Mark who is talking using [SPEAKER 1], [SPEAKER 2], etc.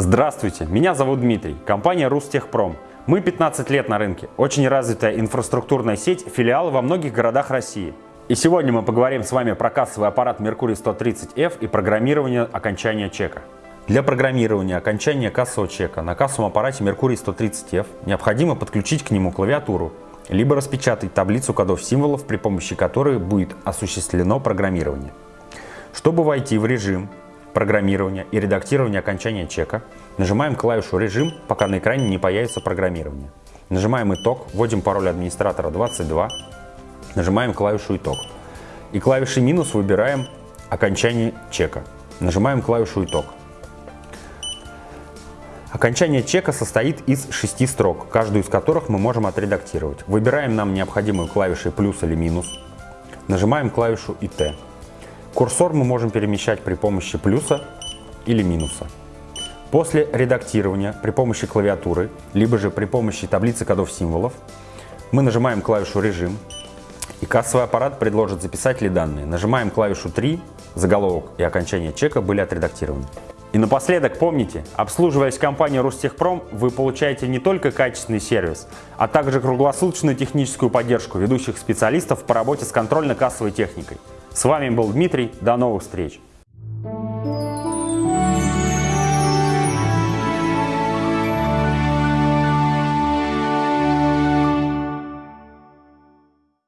[SPEAKER 1] Здравствуйте, меня зовут Дмитрий, компания Рустехпром. Мы 15 лет на рынке, очень развитая инфраструктурная сеть, филиалы во многих городах России. И сегодня мы поговорим с вами про кассовый аппарат Mercury 130F и программирование окончания чека. Для программирования окончания кассового чека на кассовом аппарате Mercury 130F необходимо подключить к нему клавиатуру, либо распечатать таблицу кодов символов, при помощи которой будет осуществлено программирование. Чтобы войти в режим программирования и редактирования окончания чека, нажимаем клавишу «Режим», пока на экране не появится программирование. Нажимаем «Итог», вводим пароль администратора 22, нажимаем клавишу «Итог». И клавишей «Минус» выбираем «Окончание чека». Нажимаем клавишу «Итог». Окончание чека состоит из шести строк, каждую из которых мы можем отредактировать. Выбираем нам необходимую клавишей плюс или минус, нажимаем клавишу ИТ. Курсор мы можем перемещать при помощи плюса или минуса. После редактирования при помощи клавиатуры, либо же при помощи таблицы кодов символов, мы нажимаем клавишу «Режим», и кассовый аппарат предложит записать ли данные. Нажимаем клавишу 3, заголовок и окончание чека были отредактированы. И напоследок помните, обслуживаясь компанией Ростехпром, вы получаете не только качественный сервис, а также круглосуточную техническую поддержку ведущих специалистов по работе с контрольно-кассовой техникой. С вами был Дмитрий, до новых встреч!